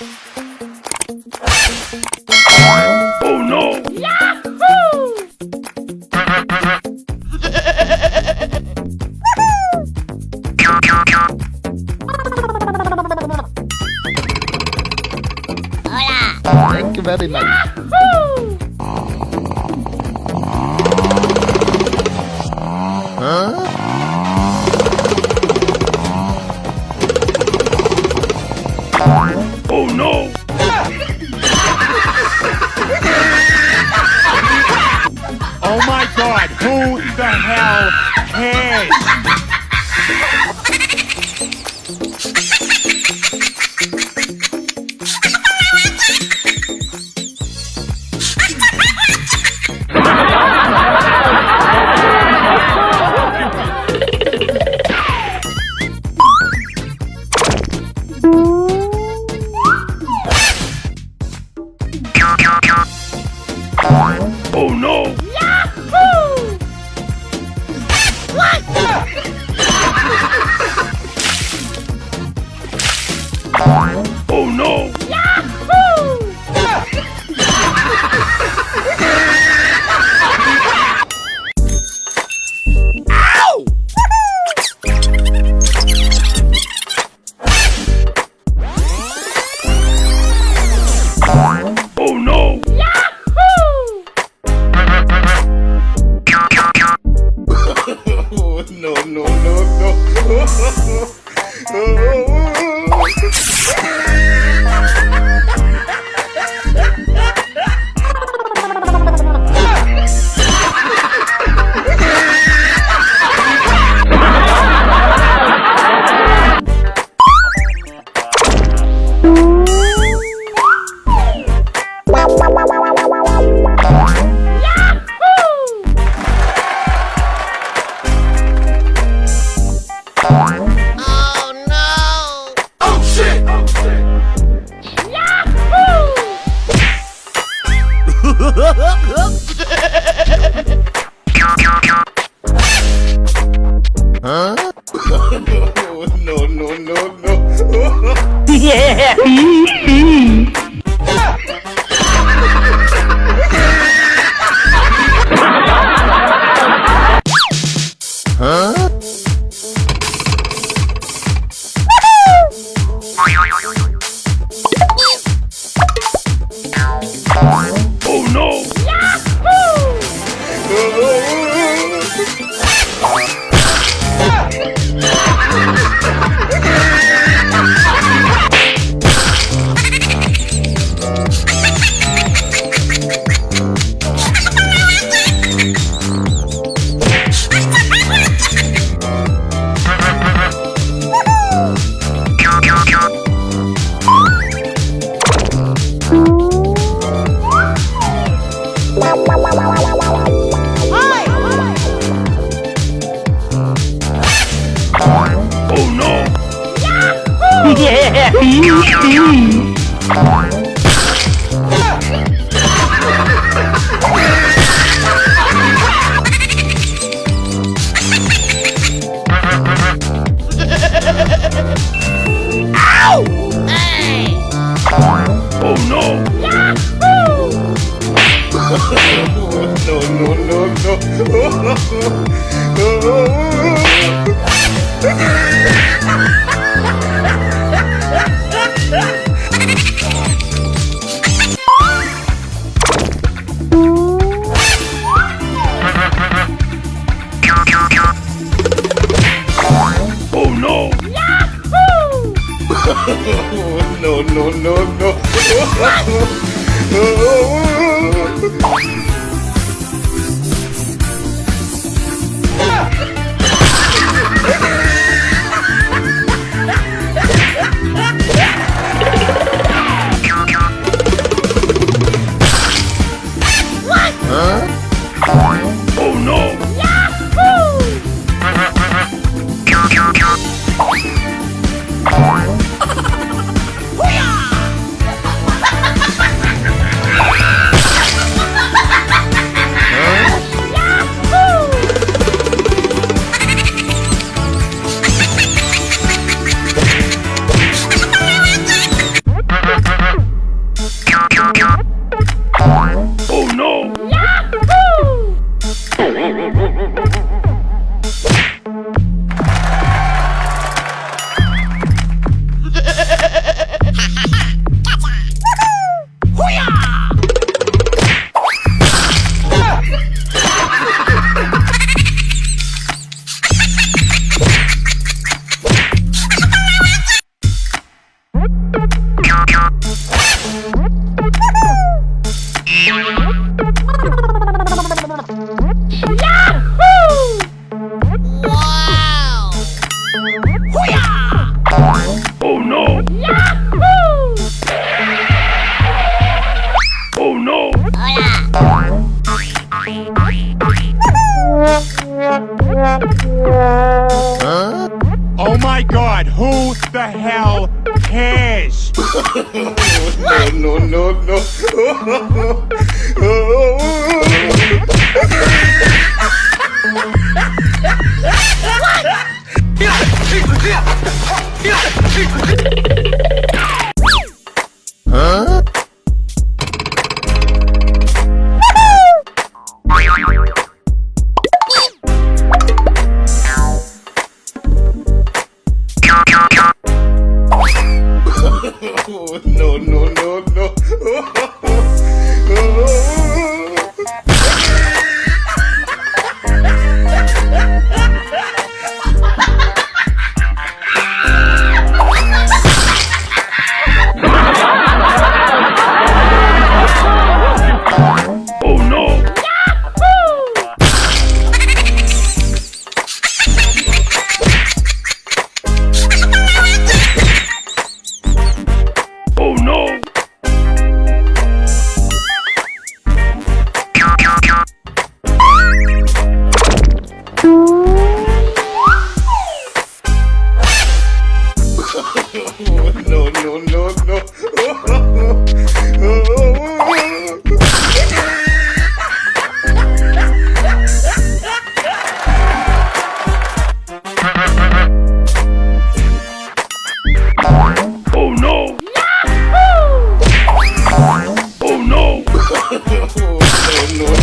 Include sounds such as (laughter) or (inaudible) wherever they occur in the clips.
Oh no! (laughs) Thank you very much. Cares? Oh, no, no, no, no. (laughs) Oh, oh, oh. Oh, (laughs) no, no, no, no. (laughs) (laughs) Oh Oh no, Oh my god, who the hell cares? oh, no, no, no, no. Oh.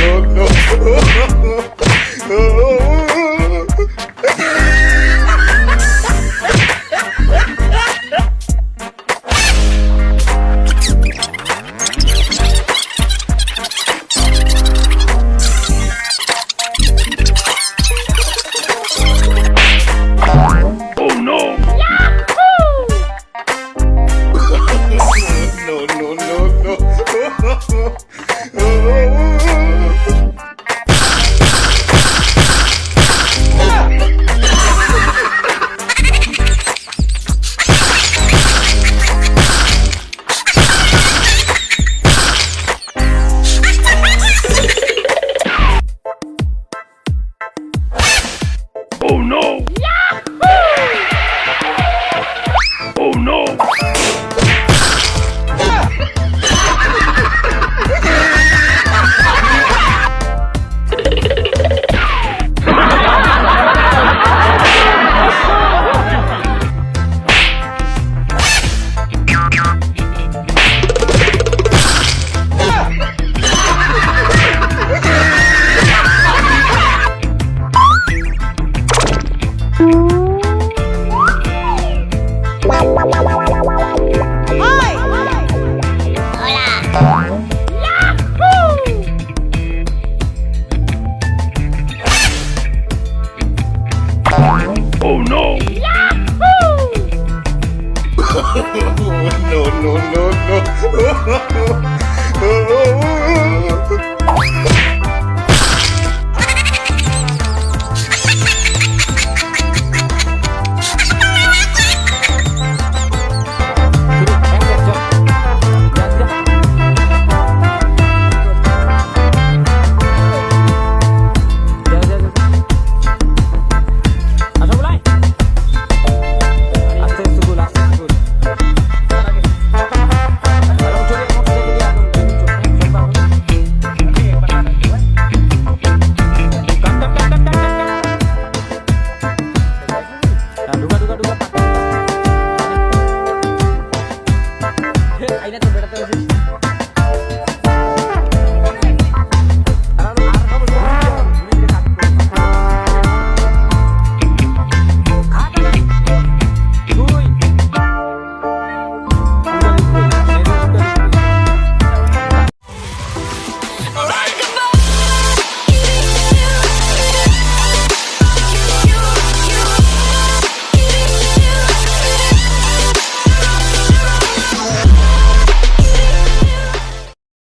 louco. (laughs) no, no, no, no. (laughs)